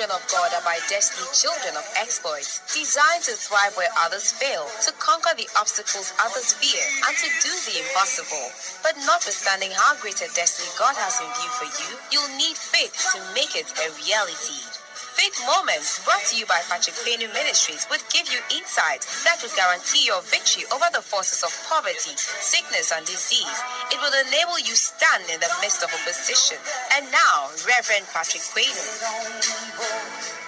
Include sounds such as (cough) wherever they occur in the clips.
children of God are by destiny children of exploits, designed to thrive where others fail, to conquer the obstacles others fear, and to do the impossible. But notwithstanding how great a destiny God has in view for you, you'll need faith to make it a reality. Faith Moments, brought to you by Patrick Payne Ministries, would give you insight that would guarantee your victory over the forces of poverty, sickness, and disease. It will enable you stand in the midst of opposition. And now, Reverend Patrick Payne.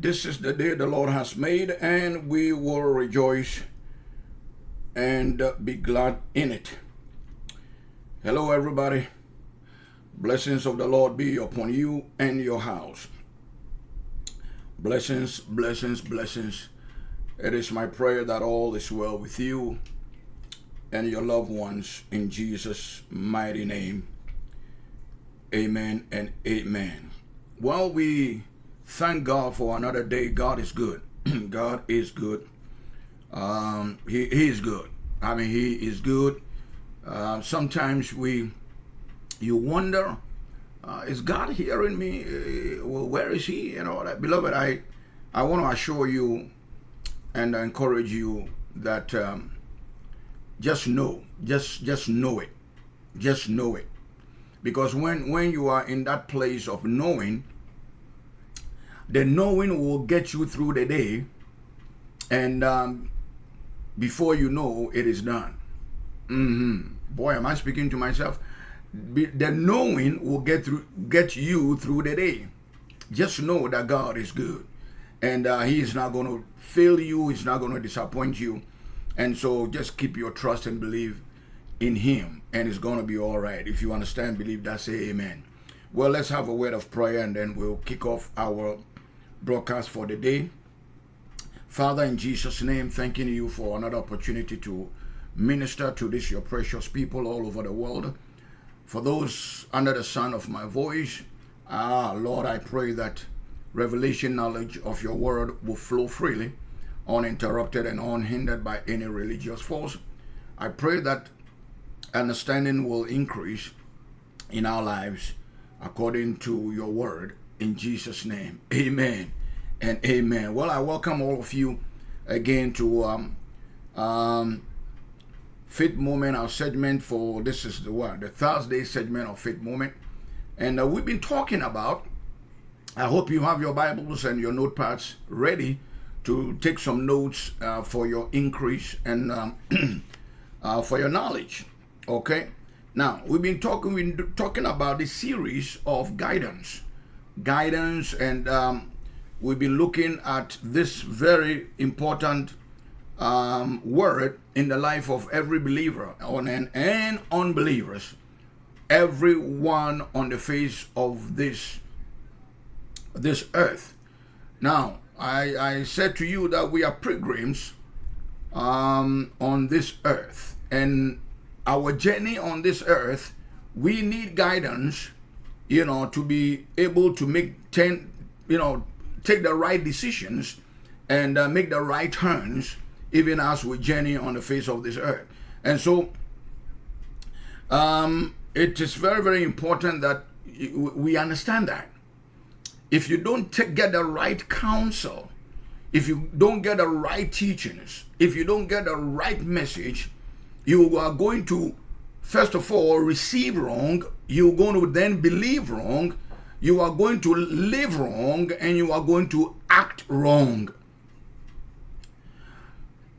This is the day the Lord has made, and we will rejoice and be glad in it. Hello, everybody. Blessings of the Lord be upon you and your house. Blessings, blessings, blessings. It is my prayer that all is well with you and your loved ones in Jesus' mighty name. Amen and amen. While we thank God for another day. God is good. (clears throat) God is good. Um, he, he is good. I mean, he is good. Uh, sometimes we, you wonder, uh, is God hearing me? Uh, well, where is He? And all that. Beloved, I, I want to assure you and encourage you that um, just know, just just know it, just know it, because when when you are in that place of knowing, the knowing will get you through the day and um, before you know it is done. Mm-hmm. boy am i speaking to myself? The knowing will get through get you through the day. Just know that god is good and uh, he is not going to fail you he's not going to disappoint you and so just keep your trust and believe in him and it's going to be all right. If you understand believe that say amen. Well let's have a word of prayer and then we'll kick off our broadcast for the day. Father, in Jesus' name, thanking you for another opportunity to minister to this, your precious people all over the world. For those under the sound of my voice, ah, Lord, I pray that revelation knowledge of your word will flow freely, uninterrupted and unhindered by any religious force. I pray that understanding will increase in our lives according to your word in Jesus' name. Amen and amen. Well, I welcome all of you again to um, um, Faith Moment, our segment for this is the what? The Thursday segment of Faith Moment. And uh, we've been talking about, I hope you have your Bibles and your notepads ready to take some notes uh, for your increase and um, (clears throat) uh, for your knowledge. Okay. Now we've been talking, we've been talking about the series of guidance guidance and um, we've been looking at this very important um, word in the life of every believer on and, and unbelievers everyone on the face of this this earth. Now I, I said to you that we are pilgrims um, on this earth and our journey on this earth we need guidance you know, to be able to make 10, you know, take the right decisions and uh, make the right turns, even as we journey on the face of this earth. And so, um, it is very, very important that we understand that. If you don't get the right counsel, if you don't get the right teachings, if you don't get the right message, you are going to first of all, receive wrong, you're going to then believe wrong, you are going to live wrong, and you are going to act wrong.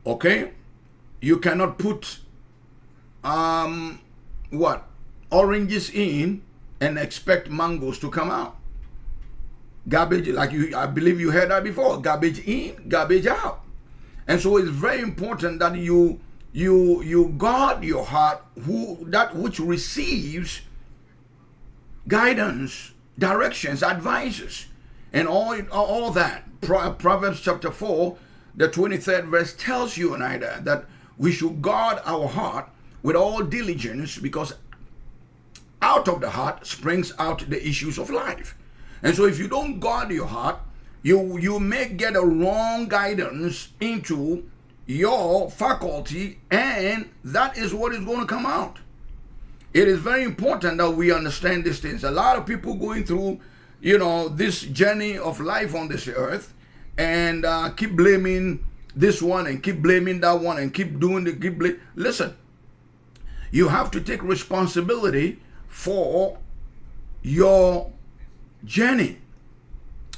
Okay? You cannot put um what? Oranges in and expect mangoes to come out. Garbage, like you I believe you heard that before. Garbage in, garbage out. And so it's very important that you you you guard your heart who that which receives guidance directions advices and all all that proverbs chapter 4 the 23rd verse tells you and i that we should guard our heart with all diligence because out of the heart springs out the issues of life. And so if you don't guard your heart, you you may get a wrong guidance into your faculty and that is what is going to come out. It is very important that we understand these things. A lot of people going through, you know, this journey of life on this earth and uh, keep blaming this one and keep blaming that one and keep doing the keep blame. Listen, you have to take responsibility for your journey.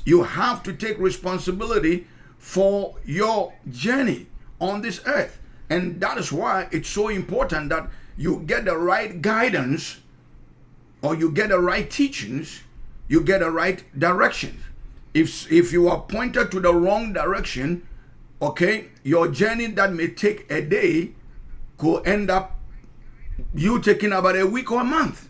You have to take responsibility for your journey on this earth. And that is why it's so important that you get the right guidance or you get the right teachings, you get the right direction. If, if you are pointed to the wrong direction, okay, your journey that may take a day could end up you taking about a week or a month.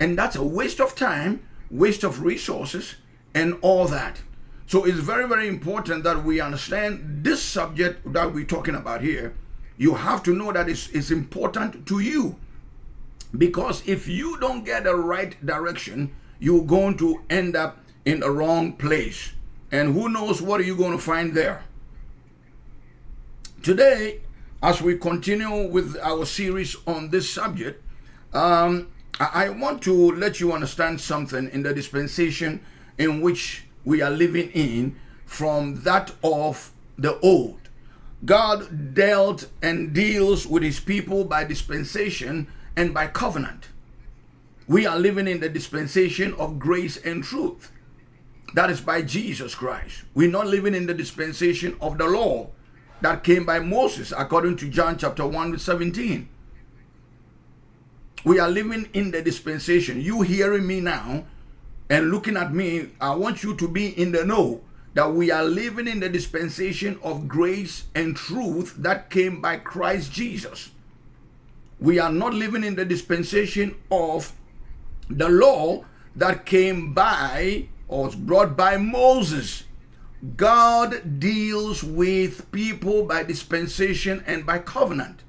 And that's a waste of time, waste of resources, and all that. So it's very, very important that we understand this subject that we're talking about here. You have to know that it's, it's important to you. Because if you don't get the right direction, you're going to end up in the wrong place. And who knows what are you going to find there. Today, as we continue with our series on this subject, um, I want to let you understand something in the dispensation in which we are living in from that of the old. God dealt and deals with his people by dispensation and by covenant. We are living in the dispensation of grace and truth. That is by Jesus Christ. We're not living in the dispensation of the law that came by Moses, according to John chapter 1, 17. We are living in the dispensation. You hearing me now and looking at me, I want you to be in the know that we are living in the dispensation of grace and truth that came by Christ Jesus. We are not living in the dispensation of the law that came by or was brought by Moses. God deals with people by dispensation and by covenant.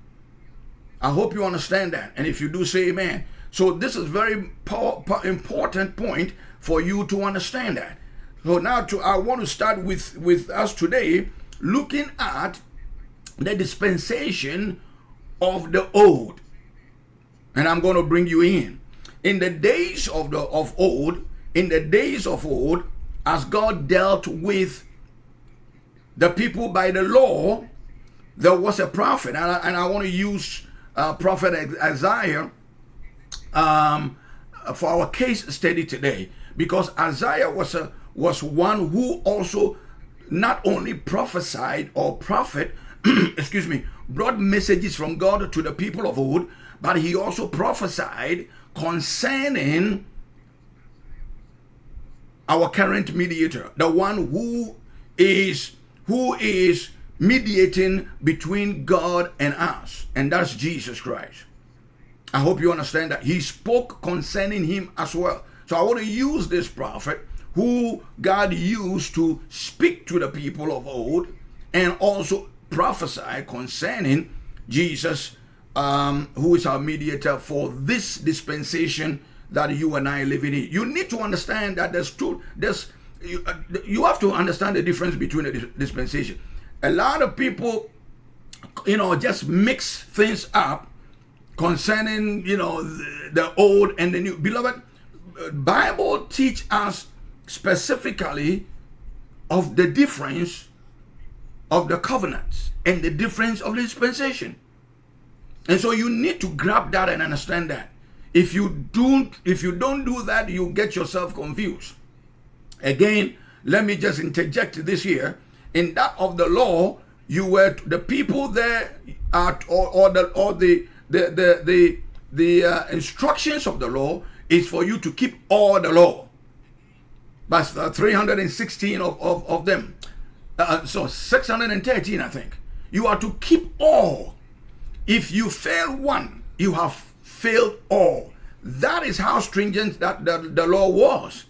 I hope you understand that. And if you do, say amen. So this is very important point for you to understand that. So now to, I want to start with, with us today looking at the dispensation of the old. And I'm going to bring you in. In the days of the of old, in the days of old, as God dealt with the people by the law, there was a prophet, and I, and I want to use uh, prophet Isaiah um, for our case study today because Isaiah was a was one who also not only prophesied or prophet (clears throat) excuse me brought messages from God to the people of old but he also prophesied concerning our current mediator the one who is who is mediating between God and us, and that's Jesus Christ. I hope you understand that. He spoke concerning him as well. So I want to use this prophet who God used to speak to the people of old and also prophesy concerning Jesus, um, who is our mediator for this dispensation that you and I live in. You need to understand that there's two, there's, you, uh, you have to understand the difference between the dispensation a lot of people, you know, just mix things up concerning, you know, the, the old and the new. Beloved, Bible teach us specifically of the difference of the covenants and the difference of dispensation. And so you need to grab that and understand that. If you don't, if you don't do that, you get yourself confused. Again, let me just interject this here in that of the law, you were the people there at or, or the or the the the the, the uh, instructions of the law is for you to keep all the law. But 316 of, of, of them. Uh, so 613, I think. You are to keep all. If you fail one, you have failed all. That is how stringent that the, the law was.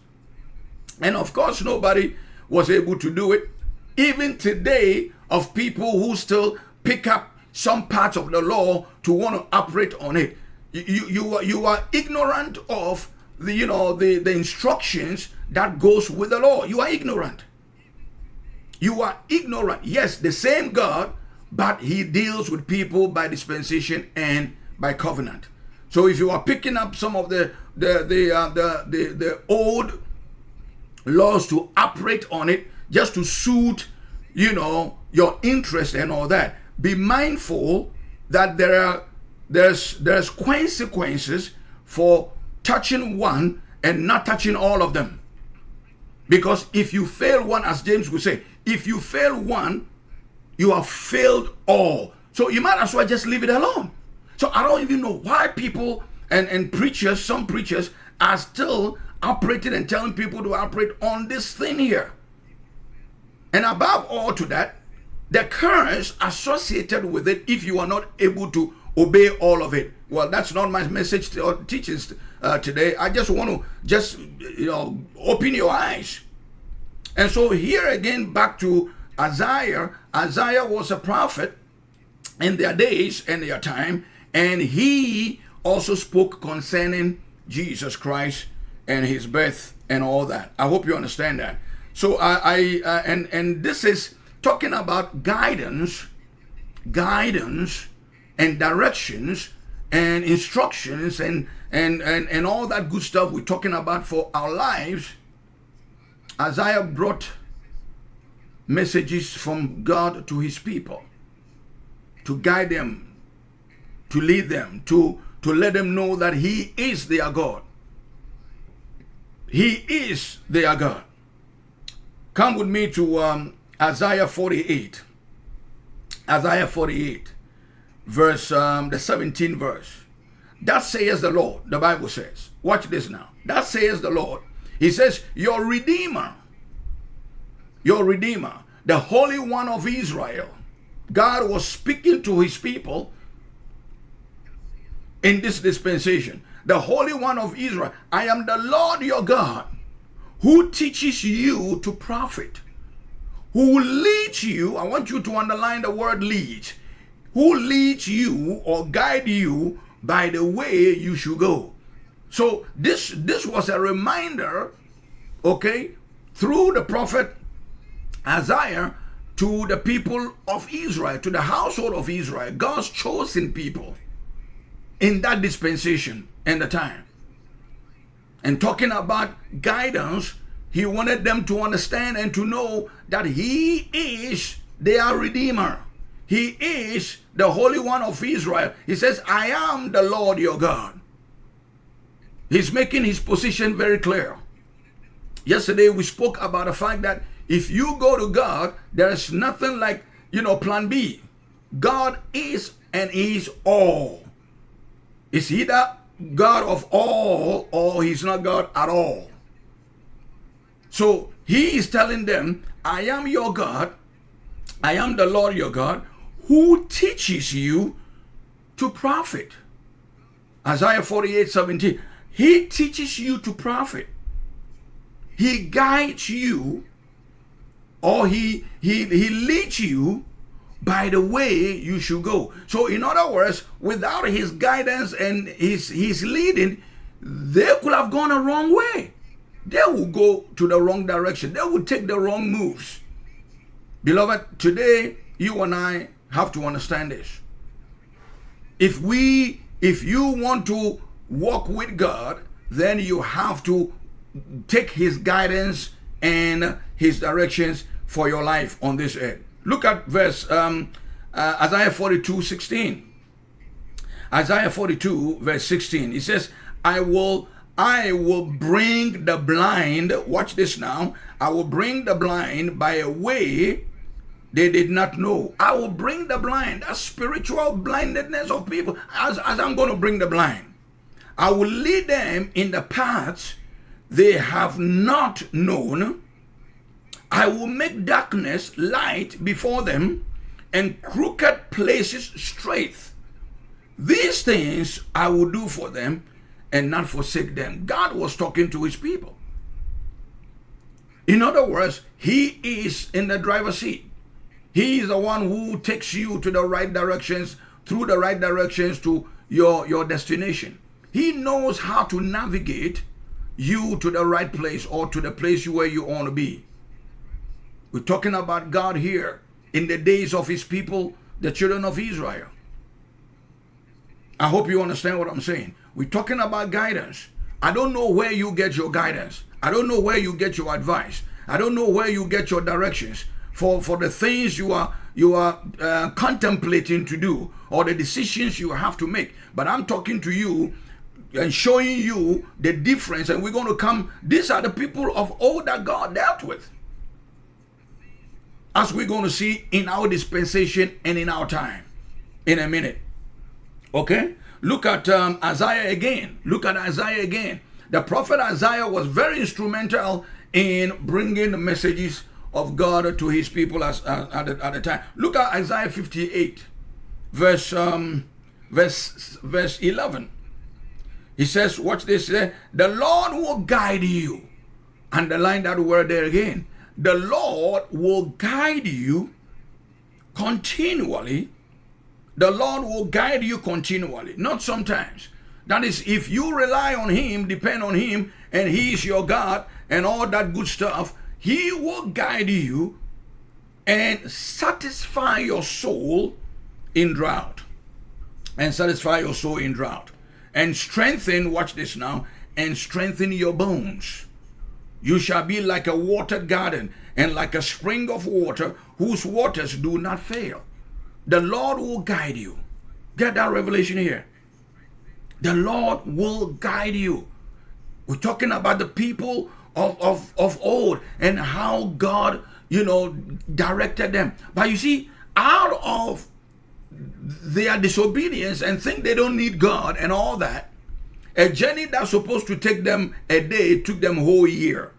And of course, nobody was able to do it even today of people who still pick up some parts of the law to want to operate on it. You you are, you are ignorant of the you know the the instructions that goes with the law. You are ignorant. You are ignorant. Yes, the same God, but He deals with people by dispensation and by covenant. So if you are picking up some of the the the uh, the, the the old laws to operate on it just to suit you know your interest and all that, be mindful that there are there's there's consequences for touching one and not touching all of them. Because if you fail one, as James would say, if you fail one, you have failed all. So you might as well just leave it alone. So I don't even know why people and, and preachers, some preachers, are still operating and telling people to operate on this thing here. And above all to that, the curse associated with it if you are not able to obey all of it. Well, that's not my message to, or teachings uh, today. I just want to just you know open your eyes. And so here again, back to Isaiah. Isaiah was a prophet in their days and their time, and he also spoke concerning Jesus Christ and his birth and all that. I hope you understand that. So I, I uh, and and this is talking about guidance, guidance and directions and instructions and and and and all that good stuff we're talking about for our lives. Isaiah brought messages from God to his people to guide them, to lead them, to to let them know that he is their God. He is their God. Come with me to um, Isaiah 48. Isaiah 48, verse, um, the 17 verse. That says the Lord, the Bible says. Watch this now. That says the Lord. He says, Your Redeemer, your Redeemer, the Holy One of Israel. God was speaking to his people in this dispensation. The Holy One of Israel. I am the Lord your God who teaches you to profit who leads you, I want you to underline the word lead, who leads you or guide you by the way you should go. So this this was a reminder, okay, through the prophet Isaiah to the people of Israel, to the household of Israel, God's chosen people in that dispensation and the time. And talking about guidance he wanted them to understand and to know that He is their Redeemer. He is the Holy One of Israel. He says, I am the Lord your God. He's making his position very clear. Yesterday we spoke about the fact that if you go to God, there's nothing like, you know, plan B. God is and is all. Is he the God of all or he's not God at all? So he is telling them, I am your God, I am the Lord your God, who teaches you to profit. Isaiah 48 17. He teaches you to profit. He guides you or he he he leads you by the way you should go. So in other words, without his guidance and his his leading, they could have gone a wrong way they will go to the wrong direction. They will take the wrong moves. Beloved, today you and I have to understand this. If we, if you want to walk with God, then you have to take his guidance and his directions for your life on this earth. Look at verse um, uh, Isaiah 42, 16. Isaiah 42, verse 16. He says, I will I will bring the blind, watch this now, I will bring the blind by a way they did not know. I will bring the blind, a spiritual blindness of people, as, as I'm going to bring the blind. I will lead them in the paths they have not known. I will make darkness light before them and crooked places straight. These things I will do for them and not forsake them. God was talking to his people. In other words, he is in the driver's seat. He is the one who takes you to the right directions, through the right directions to your, your destination. He knows how to navigate you to the right place or to the place where you want to be. We're talking about God here in the days of his people, the children of Israel. I hope you understand what I'm saying. We're talking about guidance. I don't know where you get your guidance. I don't know where you get your advice. I don't know where you get your directions for, for the things you are you are uh, contemplating to do or the decisions you have to make. But I'm talking to you and showing you the difference. And we're going to come. These are the people of old that God dealt with. As we're going to see in our dispensation and in our time in a minute. Okay? Look at um, Isaiah again. Look at Isaiah again. The prophet Isaiah was very instrumental in bringing the messages of God to his people as, uh, at, the, at the time. Look at Isaiah 58, verse um, verse verse 11. He says, watch this, the Lord will guide you. Underline that word there again. The Lord will guide you continually. The Lord will guide you continually, not sometimes. That is, if you rely on Him, depend on Him, and He is your God, and all that good stuff, He will guide you and satisfy your soul in drought. And satisfy your soul in drought and strengthen, watch this now, and strengthen your bones. You shall be like a watered garden and like a spring of water whose waters do not fail. The Lord will guide you. Get that revelation here. The Lord will guide you. We're talking about the people of, of, of old and how God, you know, directed them. But you see, out of their disobedience and think they don't need God and all that, a journey that's supposed to take them a day took them a whole year.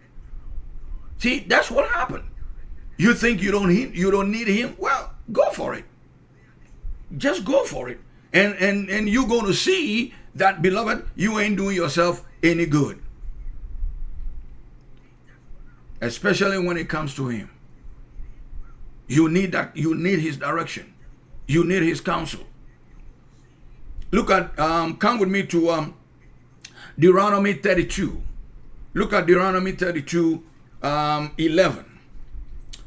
See, that's what happened. You think you don't you don't need him? Well, go for it. Just go for it. And and and you're going to see that beloved, you ain't doing yourself any good. Especially when it comes to him. You need that you need his direction. You need his counsel. Look at, um, come with me to um, Deuteronomy 32. Look at Deuteronomy 32, um, 11.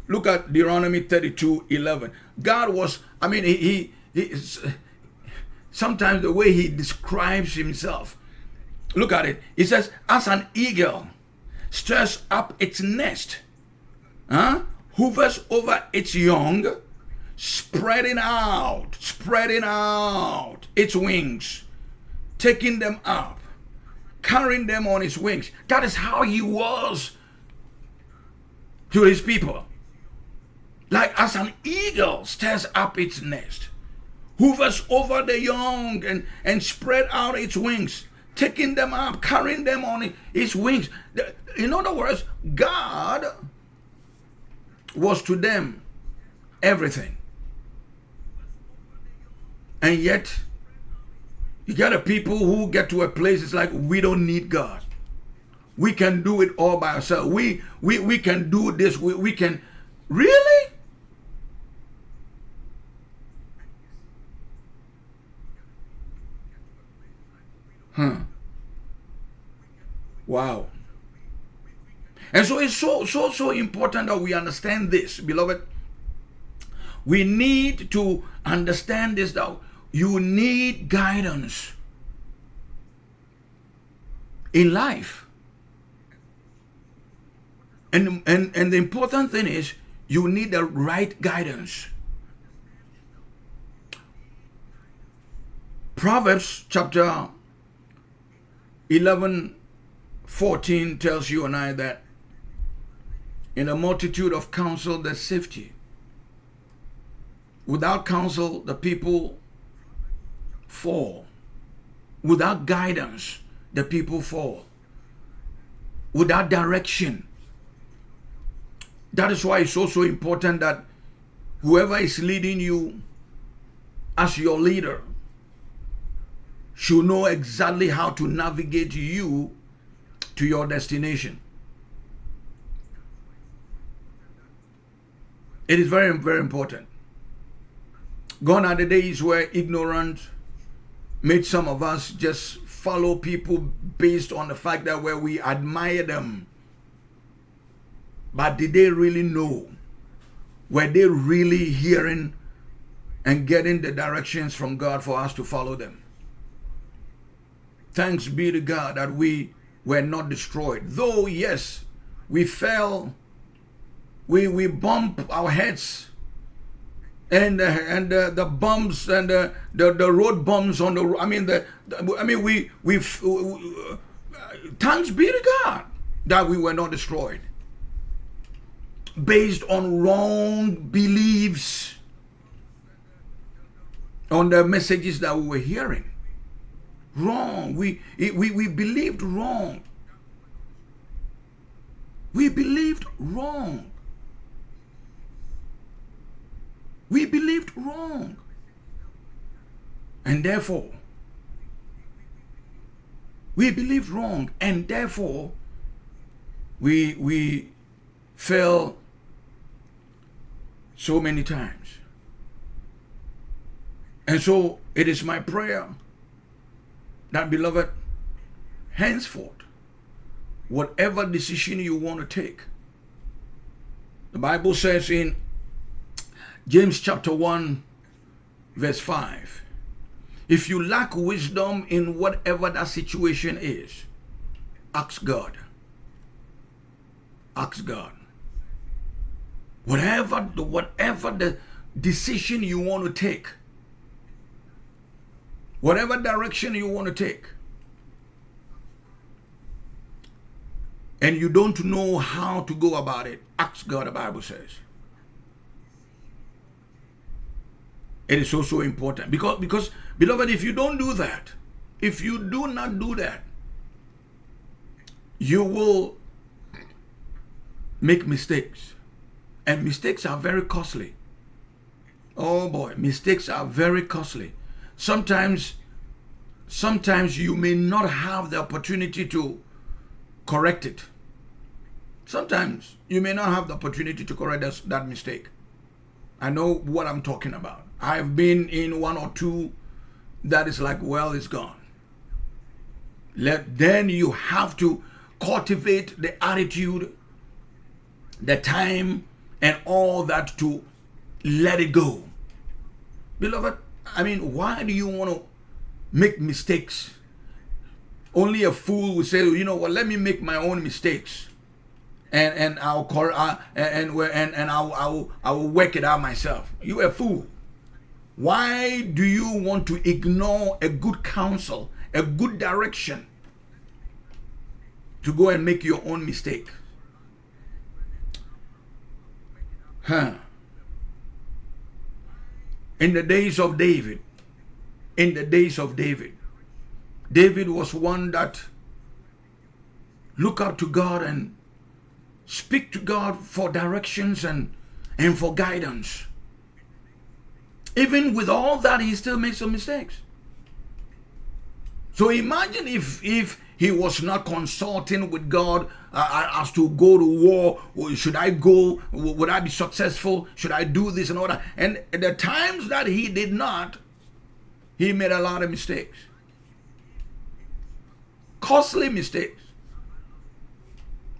Look at Deuteronomy 32, 11. God was, I mean, he, he, he sometimes the way he describes himself. Look at it. He says, as an eagle stirs up its nest, huh? hovers over its young, spreading out, spreading out its wings, taking them up, carrying them on its wings. That is how he was to his people. Like as an eagle stirs up its nest, hovers over the young and, and spread out its wings, taking them up, carrying them on its wings. In other words, God was to them everything. And yet, you got a people who get to a place, it's like, we don't need God. We can do it all by ourselves. We, we, we can do this. We, we can, really? Huh. Wow. And so it's so, so, so important that we understand this, beloved. We need to understand this that you need guidance in life. And, and, and the important thing is you need the right guidance. Proverbs chapter 11, 14 tells you and I that in a multitude of counsel there's safety. Without counsel, the people fall. Without guidance, the people fall. Without direction. That is why it's also important that whoever is leading you as your leader should know exactly how to navigate you to your destination. It is very, very important. Gone are the days where ignorant made some of us just follow people based on the fact that where we admire them. But did they really know? Were they really hearing and getting the directions from God for us to follow them? Thanks be to God that we were not destroyed. Though, yes, we fell, we, we bump our heads, and uh, and uh, the bumps and uh, the the road bumps on the I mean the, the I mean we we uh, thanks be to God that we were not destroyed based on wrong beliefs on the messages that we were hearing wrong we we we believed wrong we believed wrong We believed wrong. And therefore, we believed wrong. And therefore, we, we fell so many times. And so it is my prayer that, beloved, henceforth, whatever decision you want to take, the Bible says in James chapter 1, verse 5. If you lack wisdom in whatever that situation is, ask God. Ask God. Whatever the whatever the decision you want to take, whatever direction you want to take, and you don't know how to go about it, ask God, the Bible says. It is also important because, because, beloved, if you don't do that, if you do not do that, you will make mistakes. And mistakes are very costly. Oh boy, mistakes are very costly. Sometimes, sometimes you may not have the opportunity to correct it. Sometimes you may not have the opportunity to correct that, mistake. I know what I'm talking about. I've been in one or two that is like, well, it's gone. Let, then you have to cultivate the attitude, the time, and all that to let it go. Beloved, I mean, why do you want to make mistakes? Only a fool would say, you know what, let me make my own mistakes. And and I'll uh, and and and, and I'll, I'll I'll work it out myself. You a fool. Why do you want to ignore a good counsel, a good direction to go and make your own mistake? Huh. In the days of David, in the days of David, David was one that look up to God and speak to God for directions and, and for guidance. Even with all that, he still makes some mistakes. So imagine if if he was not consulting with God uh, uh as to go to war. Should I go? Would I be successful? Should I do this and all that? And the times that he did not, he made a lot of mistakes. Costly mistakes.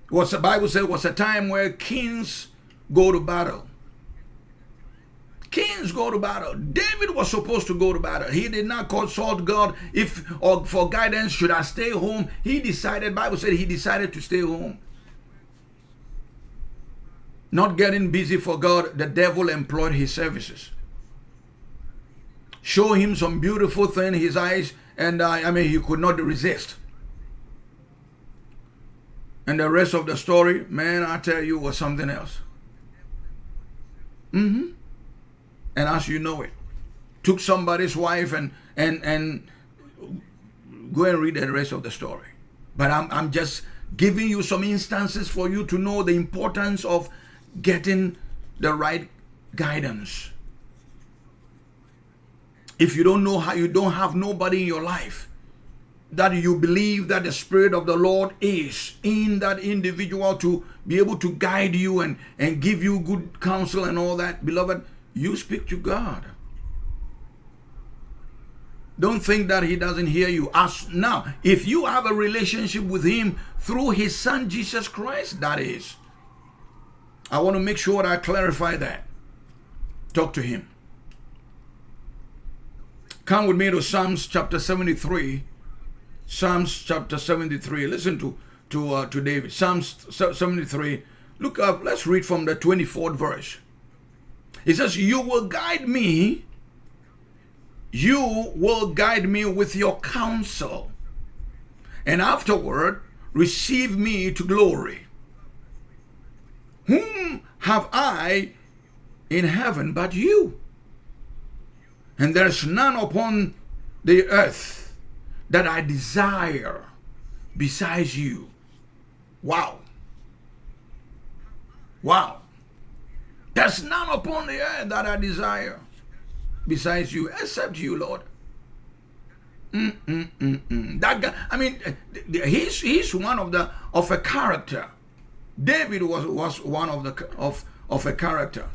What the Bible said was a time where kings go to battle. Kings go to battle. David was supposed to go to battle. He did not consult God if or for guidance. Should I stay home? He decided. Bible said he decided to stay home. Not getting busy for God, the devil employed his services. Show him some beautiful thing, his eyes, and uh, I mean he could not resist. And the rest of the story, man, I tell you, was something else. Mm-hmm and as you know it. Took somebody's wife and and and go and read the rest of the story. But I'm I'm just giving you some instances for you to know the importance of getting the right guidance. If you don't know how you don't have nobody in your life that you believe that the spirit of the Lord is in that individual to be able to guide you and and give you good counsel and all that beloved you speak to God. Don't think that he doesn't hear you. As now, if you have a relationship with him through his son Jesus Christ, that is. I want to make sure I clarify that. Talk to him. Come with me to Psalms chapter 73. Psalms chapter 73. Listen to to uh, to David. Psalms 73. Look up. Let's read from the 24th verse. He says, "You will guide me you will guide me with your counsel, and afterward receive me to glory. Whom have I in heaven but you? And there's none upon the earth that I desire besides you. Wow. Wow. There's none upon the earth that I desire besides you, except you, Lord. Mm, mm, mm. That guy, I mean, he's he's one of the of a character. David was was one of the of of a character.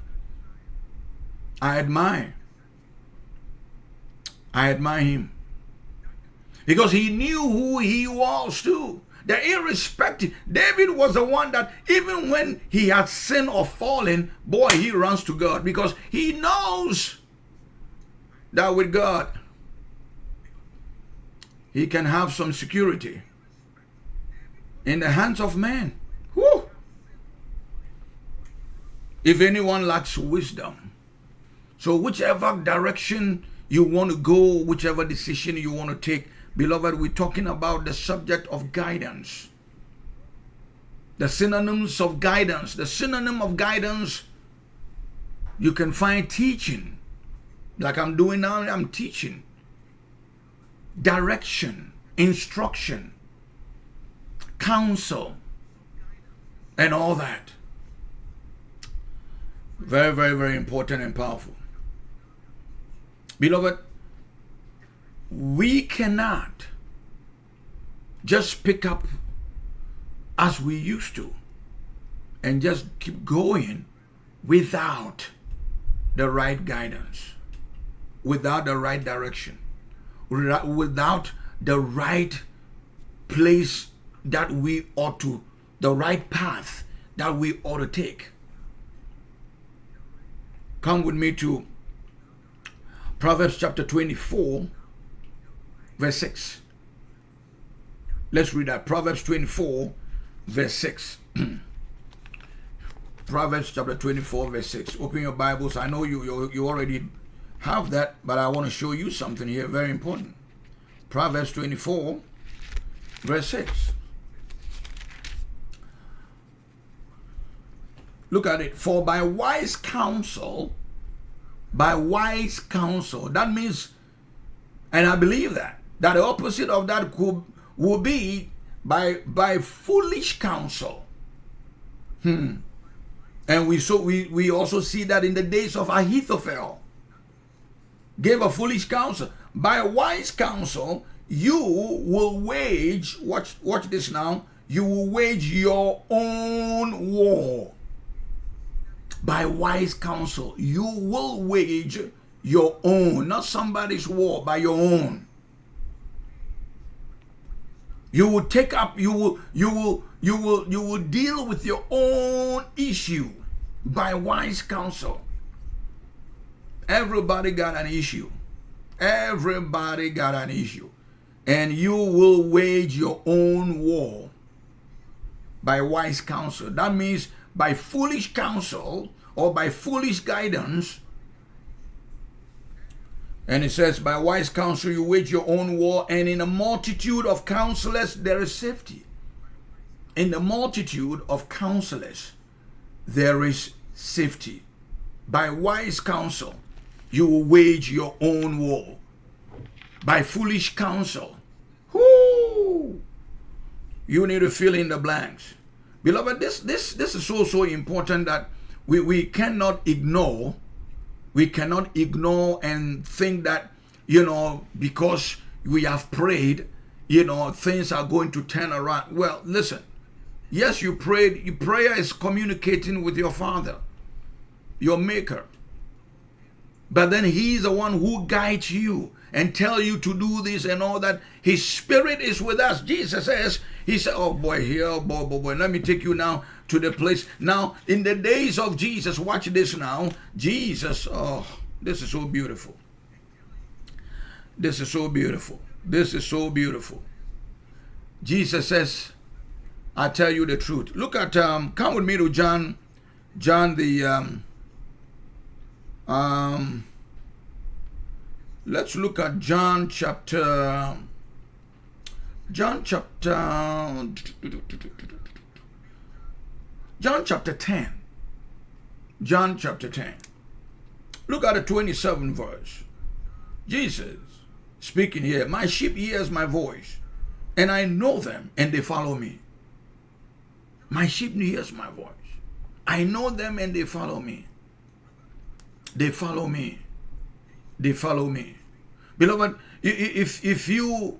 I admire. I admire him because he knew who he was too. The irrespective, David was the one that even when he had sinned or fallen, boy, he runs to God because he knows that with God, he can have some security in the hands of man. Whew. If anyone lacks wisdom, so whichever direction you want to go, whichever decision you want to take, beloved, we're talking about the subject of guidance. The synonyms of guidance. The synonym of guidance, you can find teaching like I'm doing now, I'm teaching. Direction, instruction, counsel, and all that. Very, very, very important and powerful. Beloved, we cannot just pick up as we used to and just keep going without the right guidance without the right direction, without the right place that we ought to, the right path that we ought to take. Come with me to Proverbs chapter 24, verse 6. Let's read that. Proverbs 24, verse 6. (clears throat) Proverbs chapter 24, verse 6. Open your Bibles. I know you, you, you already have that, but I want to show you something here very important. Proverbs 24, verse 6. Look at it. For by wise counsel, by wise counsel, that means, and I believe that, that the opposite of that could will be by by foolish counsel. Hmm. And we so we, we also see that in the days of Ahithophel gave a foolish counsel. By wise counsel, you will wage, watch, watch this now, you will wage your own war. By wise counsel, you will wage your own, not somebody's war, by your own. You will take up, you will, you will, you will, you will deal with your own issue by wise counsel. Everybody got an issue. Everybody got an issue. And you will wage your own war by wise counsel. That means by foolish counsel or by foolish guidance. And it says, by wise counsel you wage your own war, and in a multitude of counselors there is safety. In the multitude of counselors there is safety. By wise counsel you will wage your own war by foolish counsel. Whoo! You need to fill in the blanks. Beloved, this this this is so so important that we, we cannot ignore. We cannot ignore and think that, you know, because we have prayed, you know, things are going to turn around. Well, listen. Yes, you prayed. Your prayer is communicating with your father, your maker. but then he's the one who guides you and tell you to do this and all that. His spirit is with us. Jesus says, He said, Oh boy, here, oh boy, boy, boy, let me take you now to the place. Now, in the days of Jesus, watch this now. Jesus, oh, this is so beautiful. This is so beautiful. This is so beautiful. Jesus says, I tell you the truth. Look at um, come with me to John, John the um, um let's look at John chapter John chapter John chapter 10. John chapter 10. Look at the 27th verse. Jesus speaking here, My sheep hears my voice, and I know them, and they follow me. My sheep hears my voice. I know them and they follow me. They follow me. They follow me. Beloved, if, if you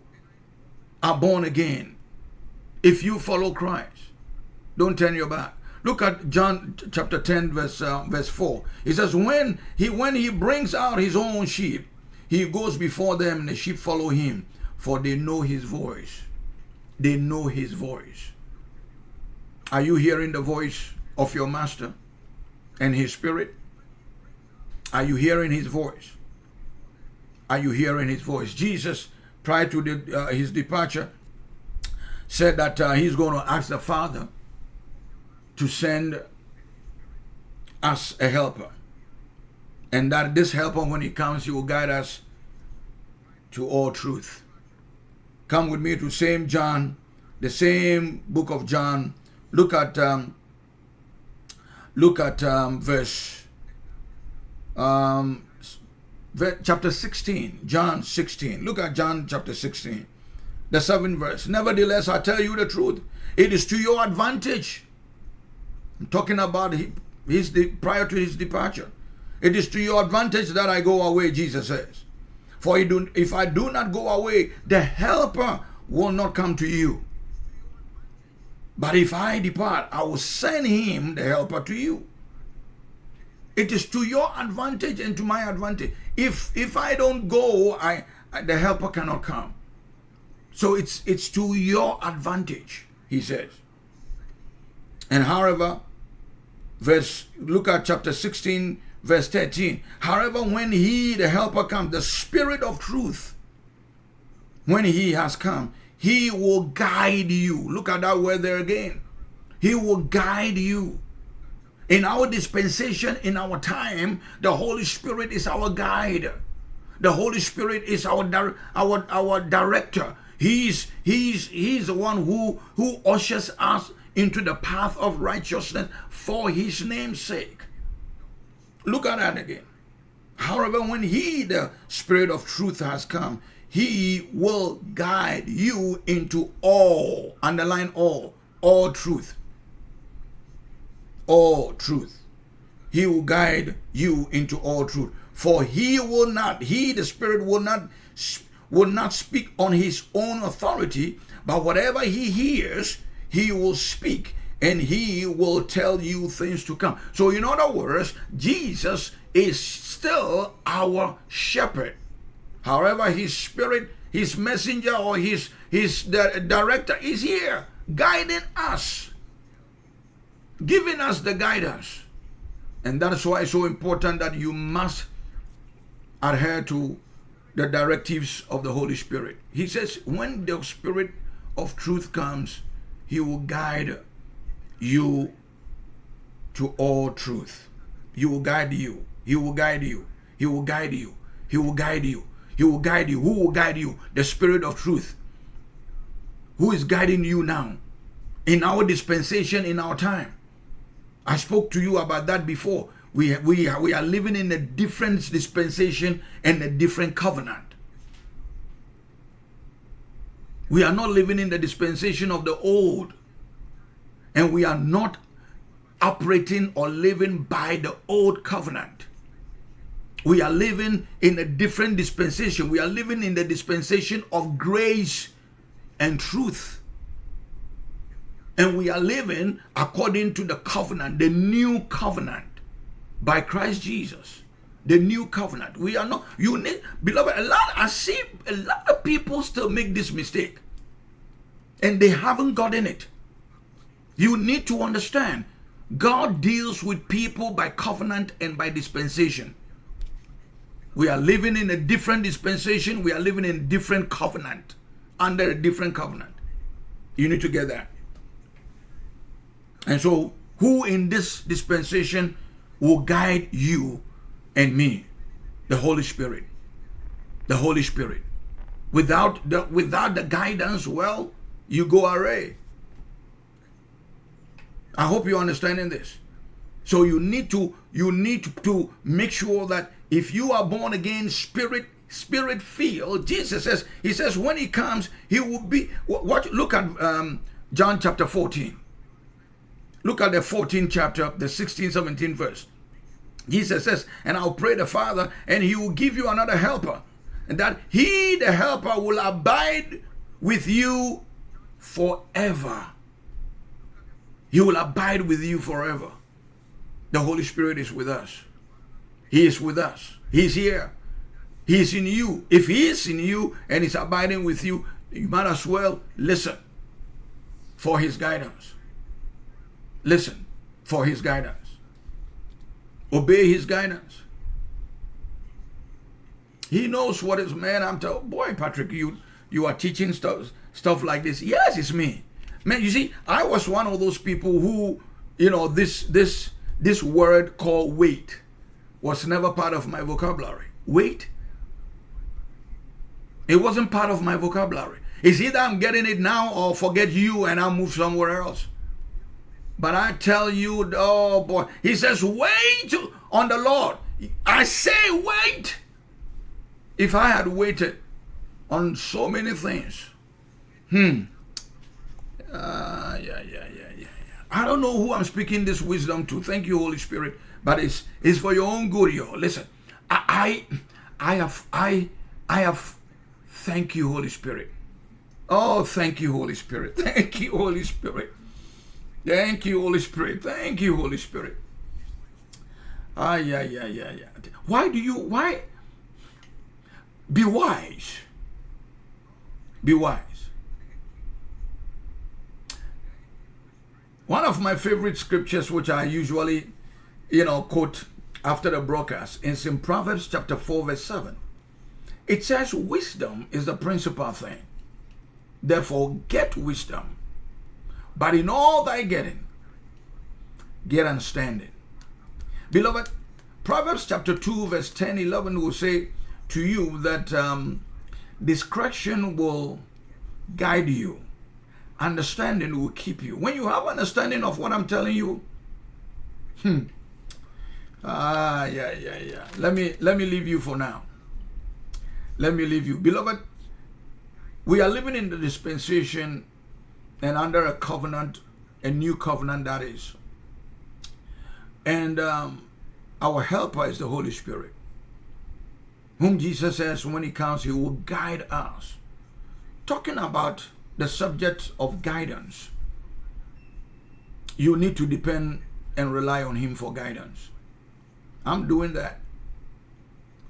are born again, if you follow Christ, don't turn your back. Look at John chapter 10 verse uh, verse 4. He says when he when he brings out his own sheep, he goes before them and the sheep follow him for they know his voice. They know his voice. Are you hearing the voice of your master and his spirit? Are you hearing his voice? Are you hearing his voice? Jesus, prior to the, uh, his departure, said that uh, he's going to ask the Father to send us a helper. And that this helper, when he comes, he will guide us to all truth. Come with me to same John, the same book of John, Look at um, look at um, verse um, chapter 16, John 16. Look at John chapter 16, the seventh verse. Nevertheless, I tell you the truth. It is to your advantage. I'm talking about his prior to his departure. It is to your advantage that I go away, Jesus says. For if I do not go away, the helper will not come to you. But if I depart, I will send him, the helper, to you. It is to your advantage and to my advantage. If if I don't go, I, I the helper cannot come. So it's it's to your advantage, he says. And however, verse look at chapter 16, verse 13. However, when he, the helper, comes, the spirit of truth, when he has come, he will guide you. Look at that word there again. He will guide you. In our dispensation, in our time, the Holy Spirit is our guide. The Holy Spirit is our our our director. He's he's he's the one who who ushers us into the path of righteousness for his name's sake. Look at that again. However, when he, the Spirit of truth, has come, he will guide you into all, underline all, all truth. All truth. He will guide you into all truth. For he will not, he, the Spirit, will not, will not speak on his own authority, but whatever he hears, he will speak and he will tell you things to come. So, in other words, Jesus is still our shepherd. However, his spirit, his messenger, or his, his director is here, guiding us, giving us the guidance. And that's why it's so important that you must adhere to the directives of the Holy Spirit. He says, when the Spirit of truth comes, he will guide you to all truth. He will guide you. He will guide you. He will guide you. He will guide you. He will guide you. Who will guide you? The Spirit of truth. Who is guiding you now? In our dispensation, in our time. I spoke to you about that before. We, we, we are living in a different dispensation and a different covenant. We are not living in the dispensation of the old. And we are not operating or living by the old covenant. We are living in a different dispensation. We are living in the dispensation of grace and truth. And we are living according to the covenant, the new covenant by Christ Jesus. the new covenant. We are not, you need, beloved, a lot, I see a lot of people still make this mistake and they haven't gotten it. You need to understand God deals with people by covenant and by dispensation. We are living in a different dispensation, we are living in different covenant, under a different covenant. You need to get that. And so, who in this dispensation will guide you and me? The Holy Spirit. The Holy Spirit. Without the without the guidance, well, you go array. I hope you're understanding this. So you need to you need to make sure that if you are born again, spirit spirit filled, Jesus says he says when he comes, he will be what look at um, John chapter 14. Look at the 14th chapter, the 16, 17 verse. Jesus says, and I'll pray the Father, and he will give you another helper, and that he, the helper, will abide with you forever. He will abide with you forever. The Holy Spirit is with us. He is with us. He's here. He's in you. If He is in you and is abiding with you, you might as well listen for His guidance. Listen for His guidance. Obey His guidance. He knows what is man. I'm telling boy, Patrick, you you are teaching stuff stuff like this. Yes, it's me. Man, you see, I was one of those people who, you know, this this this word called wait was never part of my vocabulary. Wait. It wasn't part of my vocabulary. It's either I'm getting it now or forget you and I'll move somewhere else. But I tell you, oh boy, he says, wait on the Lord. I say wait. If I had waited on so many things, hmm, uh, yeah, yeah, yeah, yeah, yeah. I don't know who I'm speaking this wisdom to. Thank you, Holy Spirit. But it's it's for your own good, yo. Listen, I, I, I have, I, I have. Thank you, Holy Spirit. Oh, thank you, Holy Spirit. (laughs) Thank you, Holy Spirit. Thank you, Holy Spirit. Thank you, Holy Spirit. Ah, yeah, yeah, yeah, yeah. Why do you? Why? Be wise. Be wise. One of my favorite scriptures, which I usually, you know, quote after the broadcast, is in Proverbs chapter 4, verse 7. It says, Wisdom is the principal thing. Therefore, get wisdom. But in all thy getting, get understanding. Beloved, Proverbs chapter 2, verse 10, 11 will say to you that um, discretion will guide you understanding will keep you. When you have understanding of what I'm telling you, hmm. Ah, yeah, yeah, yeah. Let me let me leave you for now. Let me leave you. Beloved, we are living in the dispensation and under a covenant, a new covenant that is. And um, our helper is the Holy Spirit, whom Jesus says when he comes, he will guide us. Talking about the subject of guidance, you need to depend and rely on Him for guidance. I'm doing that.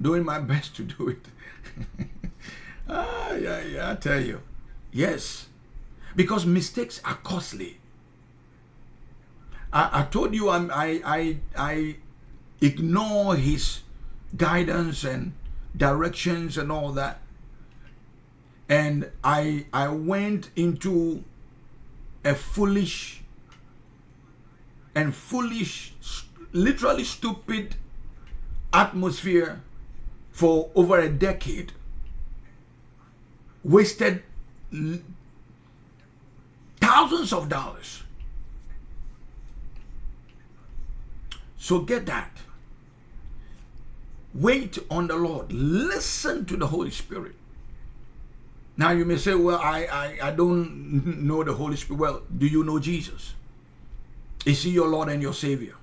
Doing my (laughs) best to do it. (laughs) ah, yeah, yeah, I tell you. Yes. Because mistakes are costly. I, I told you I'm, I, I, I ignore His guidance and directions and all that and I I went into a foolish and foolish, literally stupid atmosphere for over a decade. Wasted thousands of dollars. So get that. Wait on the Lord. Listen to the Holy Spirit. Now you may say, well, I, I, I don't (laughs) know the Holy Spirit. Well, do you know Jesus? Is he your Lord and your Savior?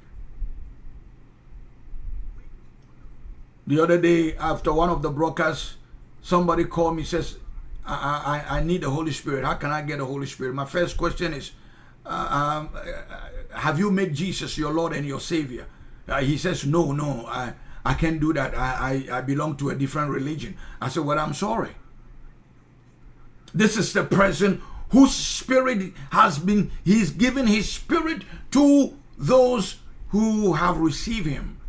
The other day, after one of the broadcasts, somebody called me says, I, I, I need the Holy Spirit. How can I get the Holy Spirit? My first question is, uh, um, have you made Jesus your Lord and your Savior? Uh, he says, no, no, I, I can't do that. I, I, I belong to a different religion. I said, Well, I'm sorry. This is the person whose spirit has been, he's given his spirit to those who have received him.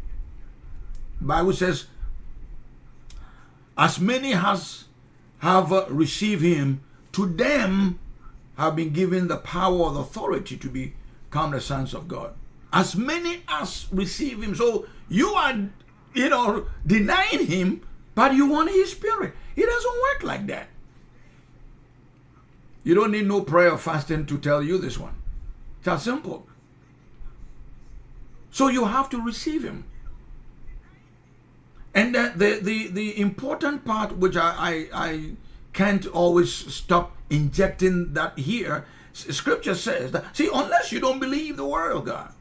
Bible says, as many as have uh, received him, to them have been given the power and authority to become the sons of God. As many as receive him. So you are, you know, denying him, but you want his spirit. It doesn't work like that. You don't need no prayer or fasting to tell you this one. It's that simple. So you have to receive him. And the, the, the, the important part, which I, I, I can't always stop injecting that here, scripture says that, see, unless you don't believe the word of God,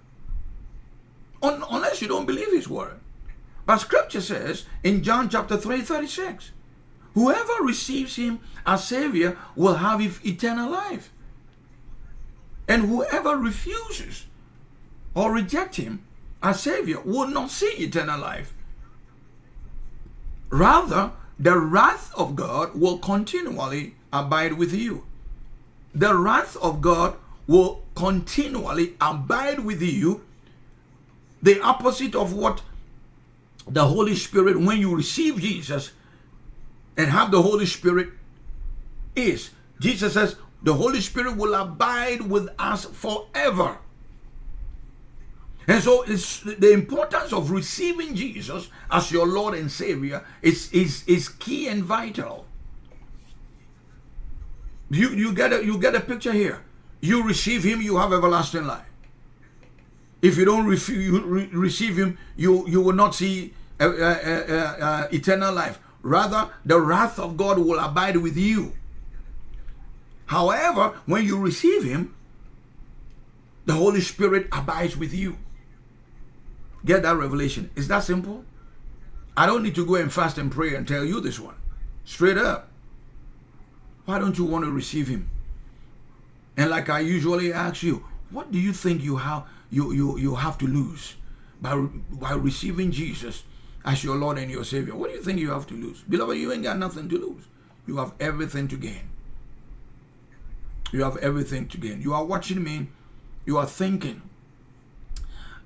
un, unless you don't believe his word. But scripture says in John chapter 3, 36, whoever receives him as Savior will have eternal life. And whoever refuses or reject him as Savior will not see eternal life. Rather, the wrath of God will continually abide with you. The wrath of God will continually abide with you. The opposite of what the Holy Spirit, when you receive Jesus and have the Holy Spirit, is. Jesus says, the Holy Spirit will abide with us forever. And so it's the importance of receiving Jesus as your Lord and Savior is, is, is key and vital. You, you, get a, you get a picture here. You receive him, you have everlasting life. If you don't you re receive him, you, you will not see uh, uh, uh, uh, eternal life. Rather, the wrath of God will abide with you. However, when you receive him, the Holy Spirit abides with you. Get that revelation. Is that simple? I don't need to go and fast and pray and tell you this one. Straight up. Why don't you want to receive him? And like I usually ask you, what do you think you have you you you have to lose by by receiving Jesus as your Lord and your Savior? What do you think you have to lose? Beloved, you ain't got nothing to lose. You have everything to gain. You have everything to gain. You are watching me. You are thinking,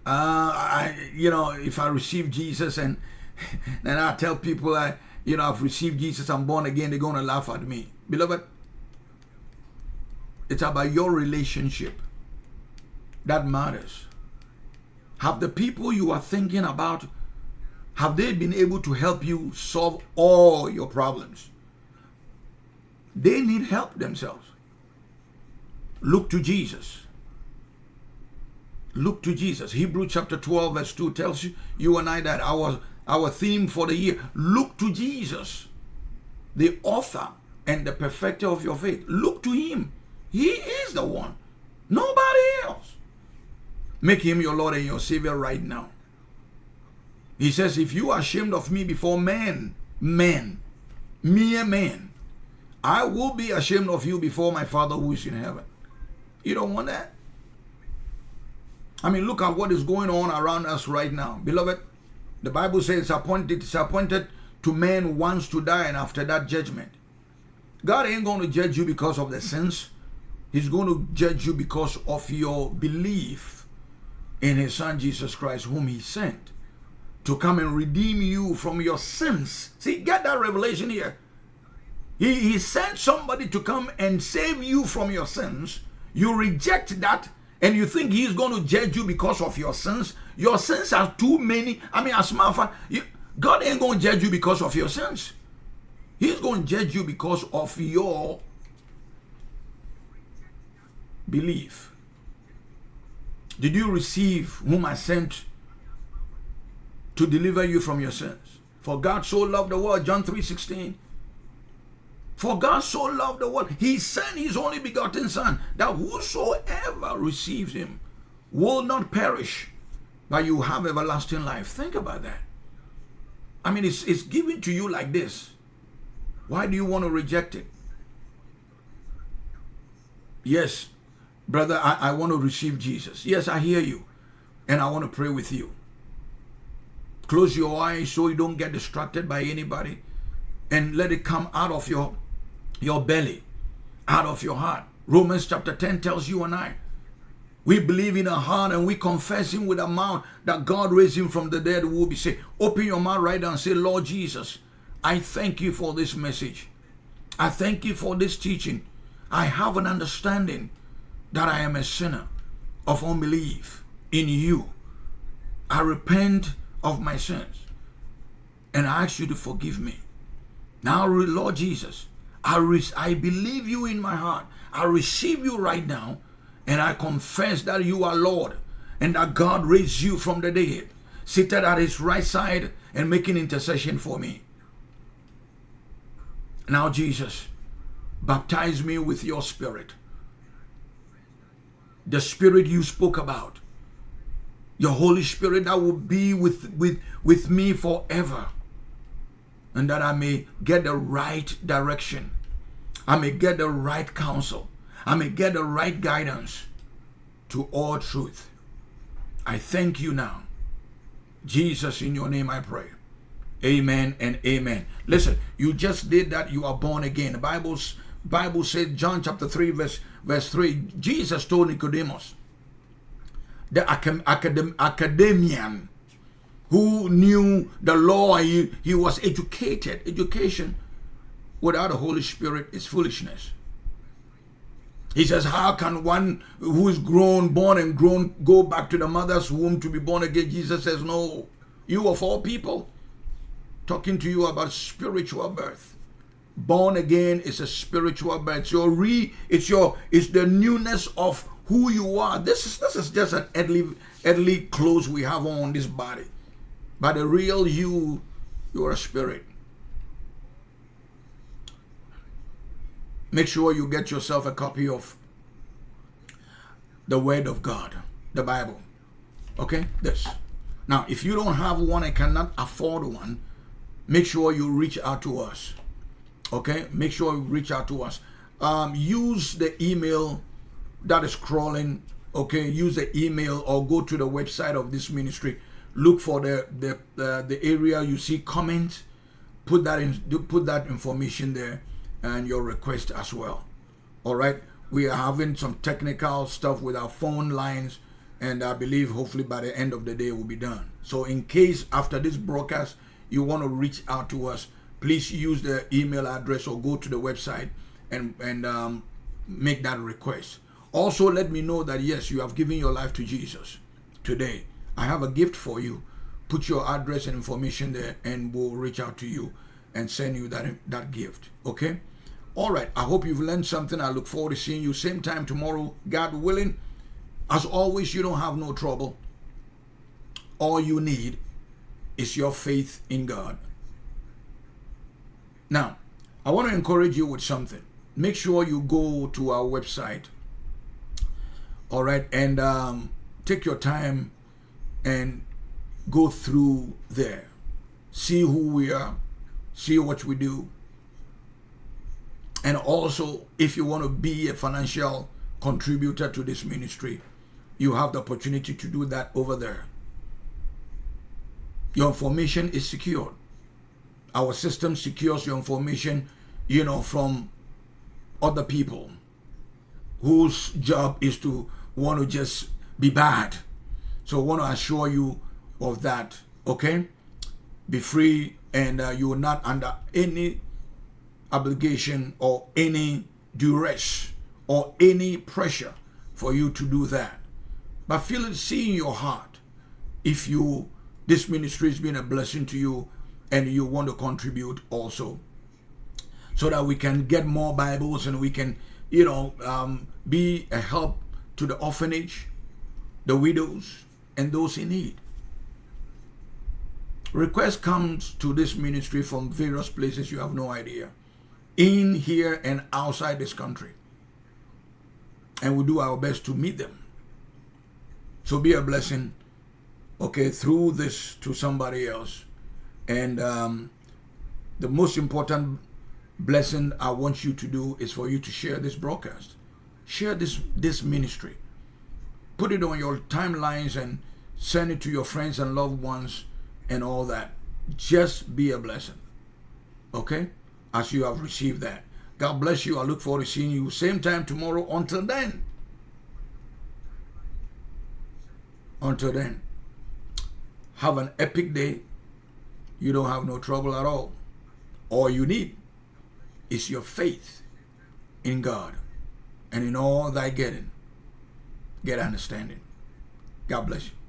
uh, I, you know, if I receive Jesus and (laughs) then I tell people I, you know, I've received Jesus, I'm born again, they're going to laugh at me. Beloved, it's about your relationship that matters. Have the people you are thinking about, have they been able to help you solve all your problems? They need help themselves. Look to Jesus. Look to Jesus. Hebrew chapter 12 verse 2 tells you, you and I that our, our theme for the year, look to Jesus, the author and the perfecter of your faith. Look to him. He is the one. Nobody else. Make him your Lord and your Savior right now. He says, if you are ashamed of me before men, men, mere men, I will be ashamed of you before my Father who is in heaven. You don't want that? I mean, look at what is going on around us right now. Beloved, the Bible says it's appointed, it's appointed to men once to die and after that judgment. God ain't going to judge you because of the sins. He's going to judge you because of your belief in his son Jesus Christ whom he sent to come and redeem you from your sins. See, get that revelation here. He, he sent somebody to come and save you from your sins. You reject that and you think he's going to judge you because of your sins, your sins are too many. I mean, as a matter of fact, you, God ain't going to judge you because of your sins. He's going to judge you because of your belief. Did you receive whom I sent to deliver you from your sins? For God so loved the world, John 3 16. For God so loved the world, he sent his only begotten Son, that whosoever receives him will not perish, but you have everlasting life. Think about that. I mean, it's, it's given to you like this. Why do you want to reject it? Yes, brother, I, I want to receive Jesus. Yes, I hear you. And I want to pray with you. Close your eyes so you don't get distracted by anybody and let it come out of your your belly, out of your heart. Romans chapter 10 tells you and I we believe in our heart and we confess him with our mouth that God raised him from the dead. Will be saved. Open your mouth right now and say, Lord Jesus, I thank you for this message. I thank you for this teaching. I have an understanding that I am a sinner of unbelief in you. I repent of my sins and I ask you to forgive me. Now, Lord Jesus, I, I believe you in my heart. I receive you right now and I confess that you are Lord and that God raised you from the dead, seated at his right side and making intercession for me. Now, Jesus, baptize me with your spirit. The spirit you spoke about. Your Holy Spirit that will be with, with, with me forever. And that I may get the right direction. I may get the right counsel. I may get the right guidance to all truth. I thank you now. Jesus, in your name I pray. Amen and amen. Listen, you just did that. You are born again. The Bible's Bible said, John chapter 3, verse, verse 3, Jesus told Nicodemus, the academ, academian who knew the law, he, he was educated. Education without the Holy Spirit is foolishness. He says, How can one who is grown, born and grown, go back to the mother's womb to be born again? Jesus says, No. You of all people, talking to you about spiritual birth. Born again is a spiritual birth. It's your re, it's your, it's the newness of who you are. This is this is just an earthly, earthly clothes we have on this body. But the real you, you're a spirit. make sure you get yourself a copy of the Word of God, the Bible. Okay, this. Now, if you don't have one and cannot afford one, make sure you reach out to us. Okay, make sure you reach out to us. Um, use the email that is crawling. Okay, use the email or go to the website of this ministry. Look for the the uh, the area you see comments. Put that in. Put that information there and your request as well. All right. We are having some technical stuff with our phone lines, and I believe hopefully by the end of the day will be done. So, in case after this broadcast you want to reach out to us, please use the email address or go to the website and and um, make that request. Also, let me know that yes, you have given your life to Jesus today. I have a gift for you. Put your address and information there, and we'll reach out to you and send you that that gift. Okay. All right. I hope you've learned something. I look forward to seeing you same time tomorrow, God willing. As always, you don't have no trouble. All you need is your faith in God. Now, I want to encourage you with something. Make sure you go to our website. All right. And um, take your time and go through there. See who we are. See what we do and also, if you want to be a financial contributor to this ministry, you have the opportunity to do that over there. Your information is secured. Our system secures your information, you know, from other people whose job is to want to just be bad. So I want to assure you of that, okay? Be free and uh, you are not under any obligation or any duress or any pressure for you to do that. But feel it, see in your heart if you this ministry has been a blessing to you and you want to contribute also so that we can get more Bibles and we can, you know, um, be a help to the orphanage, the widows, and those in need. Request comes to this ministry from various places you have no idea in here and outside this country. And we do our best to meet them. So be a blessing, okay, through this to somebody else. And um, the most important blessing I want you to do is for you to share this broadcast. Share this, this ministry. Put it on your timelines and send it to your friends and loved ones and all that. Just be a blessing. Okay? As you have received that. God bless you. I look forward to seeing you same time tomorrow. Until then. Until then. Have an epic day. You don't have no trouble at all. All you need is your faith in God. And in all thy getting, get understanding. God bless you.